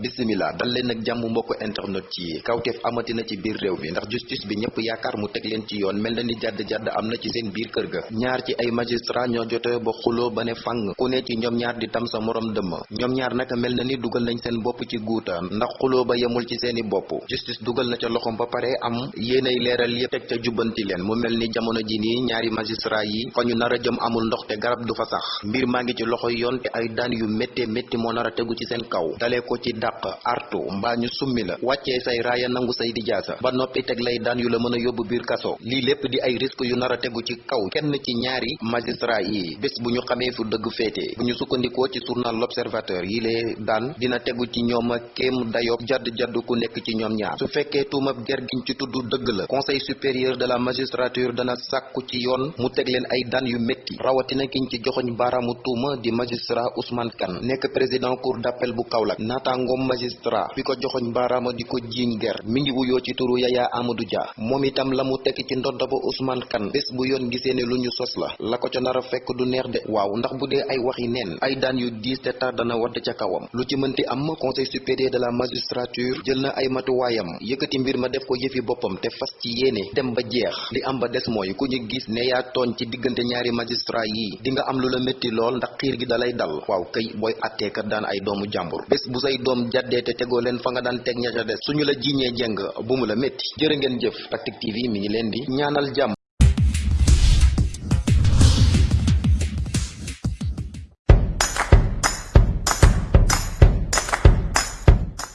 bisimila dal leen ak jàmm mbokk internet ci kawteef amatina ci biir réew mi ndax justice bi ñëpp yaakaar mu teg leen ci yoon mel na ni jadd jadd am na ci seen biir kër ga. Ñaar ci ay magistrat ñoo jote ba xuloo ba fang ku ne ci ñoom ñaar di tam sa morom dëmm. Ñoom ñaar naka mel na ni dugal nañ seen bopp ci guuta ndax xuloo ba yemul ci seeni bopp. Justice dugal na ca loxom ba pare am yéenay leeral yépp teg ca jubbanti leen. Mu mel ni jamono ji nii ñaari magistrat yi fa ñu nar a jëm amul ndox te garab du fa sax. Mbir maa ngi ci loxo yoon te ay daan yu métte métti moo nar a ci seen kaw. Dalee ko ci dàq artu mbaa ñu summi la. Wàccee say raaya nangu say di jaasa ba noppi teg lay daan yu la mën a yóbbu biir kaso. Lii lépp di ay risque yu nar a tegu ci kaw kenn ci ñaari magistrat yi. Bés bu ñu xamee fu dëgg féete. Bu ñu sukkandikoo ci journal l'observateur yi lee daan dina tegu ci ñoom kéem dayob jadd jadd ku nekk ci ñoom ñaar. Su fekkee tuumab ger giñ ci tudd dëgg la. Conseil supérieur de la magistrature dana sàkku ci yoon mu teg leen ay daan yu métti rawatina kiñ ci joxoñ baaraamu tuuma di magistrat Ousmane Kane. Nekk président cour d'appel bu Kaolack naataangoom magistrat bi ko joxoñ baaraama di ko jiiñ ger. Mi ngi wuyoo ci turu Yaya Amadou Dia. Moom itam la mu tekki ci ndodda ba Ousmane Kane. Bés bu yoon gisee ne lu ñu sos la. La ko ca nar a fekk du neex de. Waaw ndax bu dee ay waxi neen ay daan yu diis te tar dana wadd kawam. Lu ci mënti am conseil supérieur de la magistrature jël na ay matuwaayam. Yëkkati mbir ma def ko yëfi boppam te fas ci yéene dem ba jeex. Li am ba des mooy ku ñu gis ne yaa tooñ ci diggante ñaari magistrat yi di nga am lu la métti lool ndax xiir gi dalay dal. Waaw kay booy atteekat daan ay doomu jàmbur. Bés bu say doom jaddee te tegoo leen fa nga daan teg ña ca des. Suñu la jiiñee jeng bu mu la ngeen jëf TV mi ngi di ñaanal